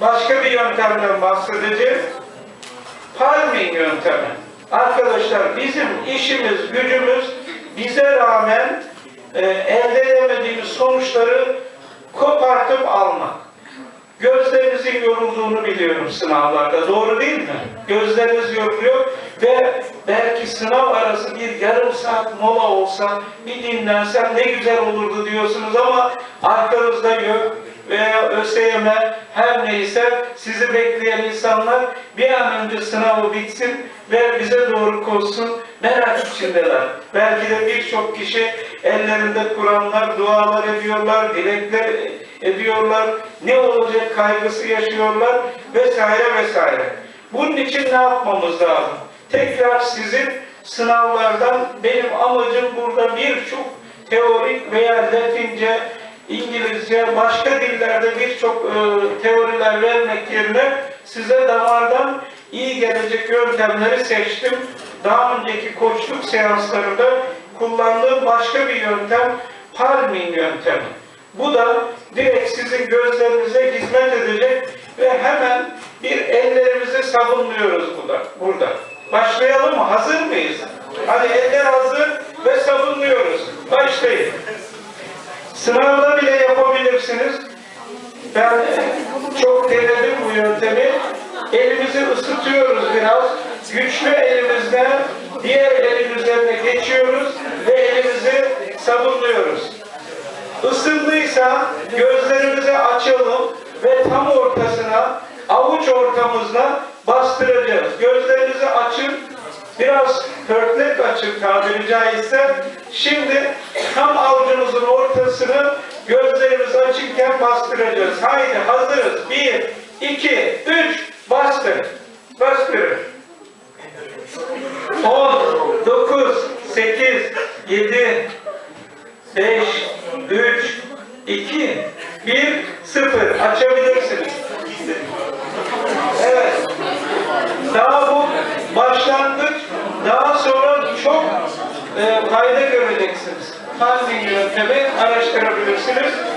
başka bir yöntemden bahsedeceğim. Palming yöntemi. Arkadaşlar bizim işimiz, gücümüz bize rağmen e, elde edemediğimiz sonuçları kopartıp almak. Gözlerinizin yorulduğunu biliyorum sınavlarda. Doğru değil mi? Gözleriniz yoruluyor ve belki sınav arası bir yarım saat mola olsa bir dinlensem ne güzel olurdu diyorsunuz ama arkanızda yok veya ÖSYM her neyse sizi bekleyen insanlar bir an önce sınavı bitsin ve bize doğru koşsun merak içindeler. Belki de birçok kişi ellerinde Kur'anlar, dualar ediyorlar, dilekler ediyorlar, ne olacak kaygısı yaşıyorlar vesaire vesaire. Bunun için ne yapmamız lazım? Tekrar sizin sınavlardan benim amacım burada birçok teorik veya Latince, İngilizce, başka dillerde birçok e, teoriler vermek yerine size damardan iyi gelecek yöntemleri seçtim. Daha önceki koçluk seanslarında kullandığım başka bir yöntem palming yöntemi. Bu da direkt sizin gözlerinize hizmet edecek ve hemen bir ellerimizi sabunluyoruz burada. burada. Başlayalım mı? Hazır mıyız? Hadi eller hazır ve sabunluyoruz. Başlayın. Sınavda bile yapabilirsiniz. Ben çok denedim bu yöntemi. Elimizi ısıtıyoruz biraz. Güçlü elimizle diğer elin üzerine geçiyoruz ve elimizi sabunluyoruz. Isındıysa gözlerimizi açalım ve tam Biraz pörtlek açın tabiri caizse. Şimdi tam avucumuzun ortasını gözlerimizi açıkken bastıracağız. Haydi hazırız. Bir, iki, üç, bastır. Bastırın. 10, 9, 8, 7, 5, 3, 2, 1, 0. Açabilirsiniz. Evet. Daha bu başlangıç. Daha sonra çok e, fayda göreceksiniz. Handling yöntemi araştırabilirsiniz.